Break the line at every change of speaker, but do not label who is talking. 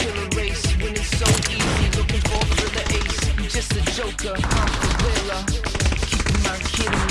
face, natural born killer race. Winning so easy, looking for the real ace. You just a joker, I'm the winner. Keeping my kid.